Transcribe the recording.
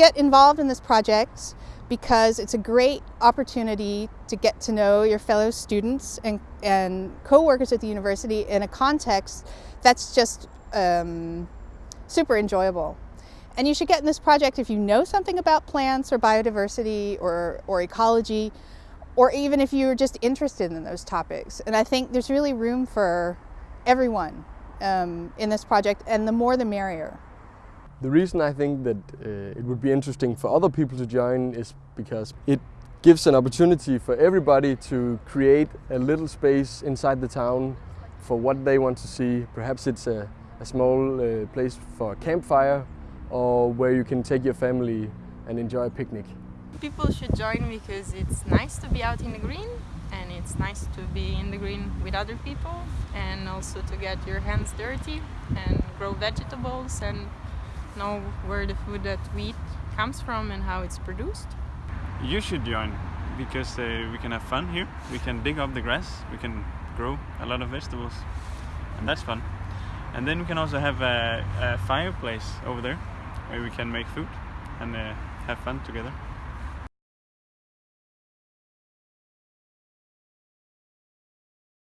get involved in this project because it's a great opportunity to get to know your fellow students and, and co-workers at the university in a context that's just um, super enjoyable. And you should get in this project if you know something about plants or biodiversity or, or ecology, or even if you're just interested in those topics. And I think there's really room for everyone um, in this project, and the more the merrier. The reason I think that uh, it would be interesting for other people to join is because it gives an opportunity for everybody to create a little space inside the town for what they want to see. Perhaps it's a, a small uh, place for a campfire or where you can take your family and enjoy a picnic. People should join because it's nice to be out in the green and it's nice to be in the green with other people and also to get your hands dirty and grow vegetables and know where the food that we eat comes from and how it's produced. You should join because uh, we can have fun here. We can dig up the grass, we can grow a lot of vegetables and that's fun. And then we can also have a, a fireplace over there where we can make food and uh, have fun together.